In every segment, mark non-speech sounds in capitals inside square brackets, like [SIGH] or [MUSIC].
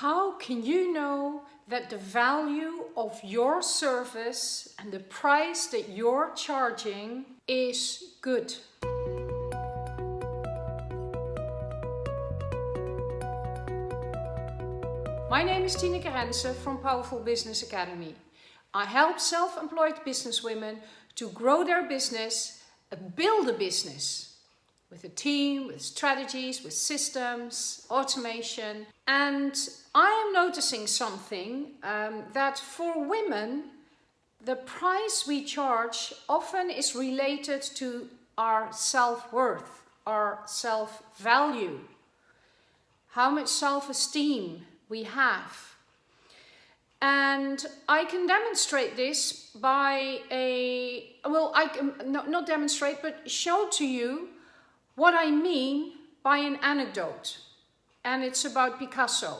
How can you know that the value of your service and the price that you're charging is good? My name is Tineke Rensen from Powerful Business Academy. I help self-employed businesswomen to grow their business, build a business with a team, with strategies, with systems, automation. And I am noticing something um, that for women, the price we charge often is related to our self-worth, our self-value, how much self-esteem we have. And I can demonstrate this by a, well, I can not, not demonstrate, but show to you what I mean by an anecdote. And it's about Picasso.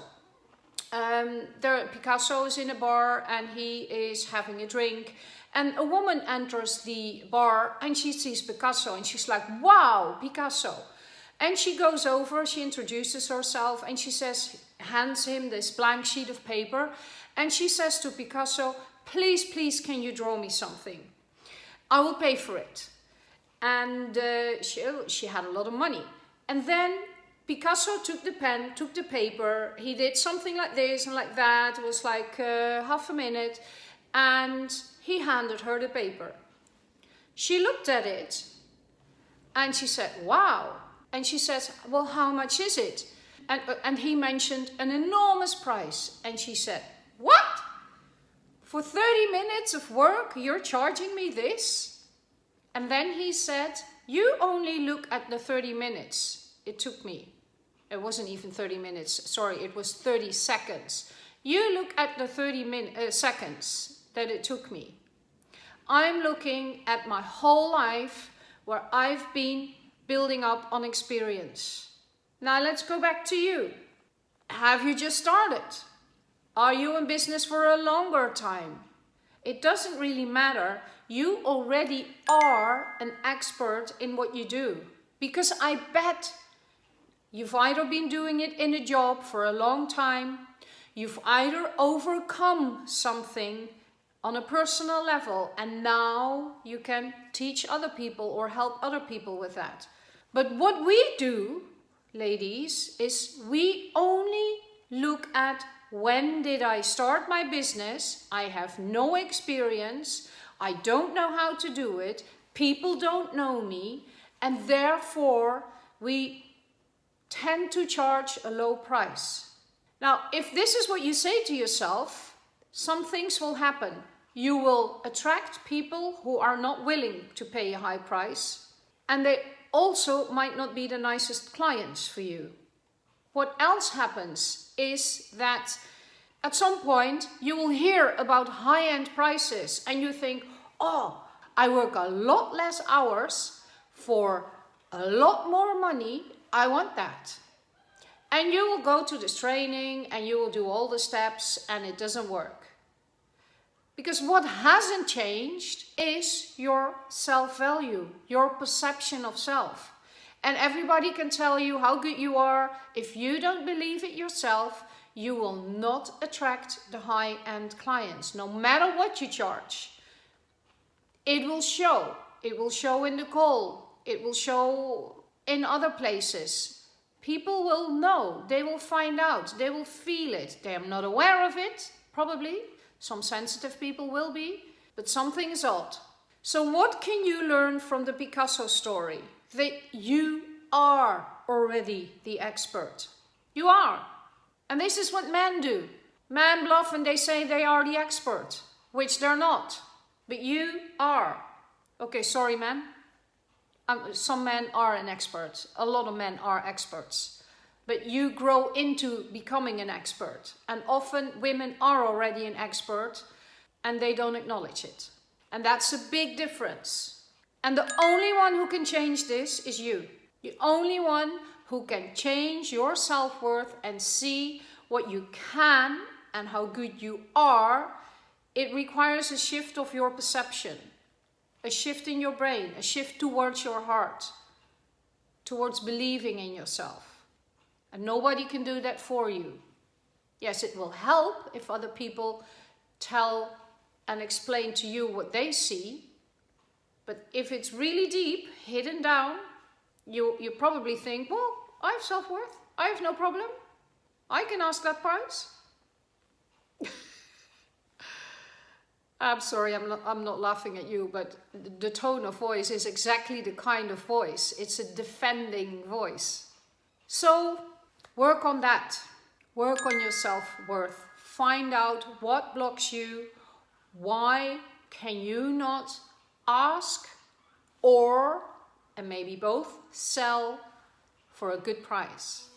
Um, there, Picasso is in a bar and he is having a drink and a woman enters the bar and she sees Picasso and she's like, wow, Picasso. And she goes over, she introduces herself and she says, hands him this blank sheet of paper and she says to Picasso, please, please, can you draw me something? I will pay for it and uh, she, she had a lot of money. And then Picasso took the pen, took the paper, he did something like this and like that, it was like uh, half a minute, and he handed her the paper. She looked at it and she said, wow. And she says, well, how much is it? And, uh, and he mentioned an enormous price. And she said, what? For 30 minutes of work, you're charging me this? And then he said, you only look at the 30 minutes it took me. It wasn't even 30 minutes, sorry, it was 30 seconds. You look at the 30 min uh, seconds that it took me. I'm looking at my whole life where I've been building up on experience. Now let's go back to you. Have you just started? Are you in business for a longer time? It doesn't really matter. You already are an expert in what you do. Because I bet you've either been doing it in a job for a long time, you've either overcome something on a personal level and now you can teach other people or help other people with that. But what we do, ladies, is we only look at when did I start my business? I have no experience. I don't know how to do it. People don't know me. And therefore, we tend to charge a low price. Now, if this is what you say to yourself, some things will happen. You will attract people who are not willing to pay a high price. And they also might not be the nicest clients for you. What else happens is that at some point you will hear about high-end prices and you think, oh, I work a lot less hours for a lot more money, I want that. And you will go to this training and you will do all the steps and it doesn't work. Because what hasn't changed is your self-value, your perception of self. And everybody can tell you how good you are. If you don't believe it yourself, you will not attract the high-end clients, no matter what you charge. It will show. It will show in the call. It will show in other places. People will know. They will find out. They will feel it. They are not aware of it, probably. Some sensitive people will be, but something is odd. So what can you learn from the Picasso story? That you are already the expert. You are. And this is what men do. Men bluff and they say they are the expert, which they're not. But you are. Okay, sorry men. Um, some men are an expert. A lot of men are experts. But you grow into becoming an expert. And often women are already an expert and they don't acknowledge it. And that's a big difference. And the only one who can change this is you. The only one who can change your self-worth and see what you can and how good you are. It requires a shift of your perception, a shift in your brain, a shift towards your heart, towards believing in yourself. And nobody can do that for you. Yes, it will help if other people tell and explain to you what they see. But if it's really deep, hidden down, you, you probably think, well, I have self-worth. I have no problem. I can ask that price. [LAUGHS] I'm sorry, I'm not, I'm not laughing at you, but the tone of voice is exactly the kind of voice. It's a defending voice. So work on that. Work on your self-worth. Find out what blocks you. Why can you not ask or, and maybe both, sell for a good price.